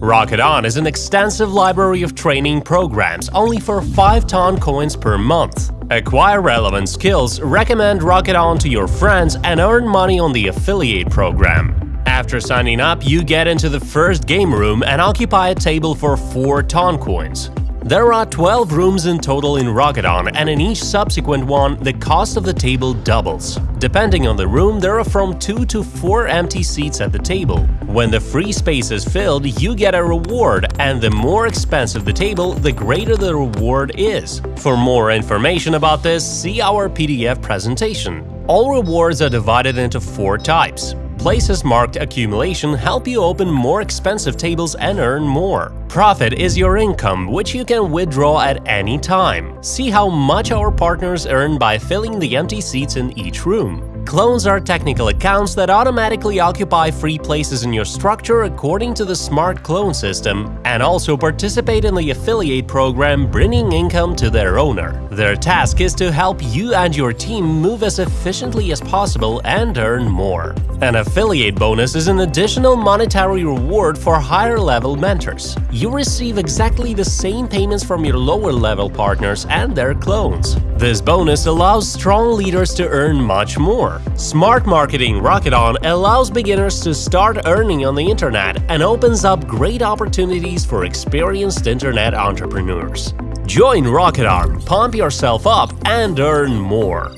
Rocket On is an extensive library of training programs only for 5 ton coins per month. Acquire relevant skills, recommend Rocket On to your friends and earn money on the affiliate program. After signing up, you get into the first game room and occupy a table for 4 ton coins. There are 12 rooms in total in Rocket On, and in each subsequent one, the cost of the table doubles. Depending on the room, there are from 2 to 4 empty seats at the table. When the free space is filled, you get a reward, and the more expensive the table, the greater the reward is. For more information about this, see our PDF presentation. All rewards are divided into four types Places marked accumulation help you open more expensive tables and earn more. Profit is your income, which you can withdraw at any time. See how much our partners earn by filling the empty seats in each room. Clones are technical accounts that automatically occupy free places in your structure according to the Smart Clone system and also participate in the affiliate program bringing income to their owner. Their task is to help you and your team move as efficiently as possible and earn more. An affiliate bonus is an additional monetary reward for higher level mentors. You receive exactly the same payments from your lower level partners and their clones. This bonus allows strong leaders to earn much more. Smart Marketing Rocket On allows beginners to start earning on the internet and opens up great opportunities for experienced internet entrepreneurs. Join Rocket On, pump yourself up, and earn more.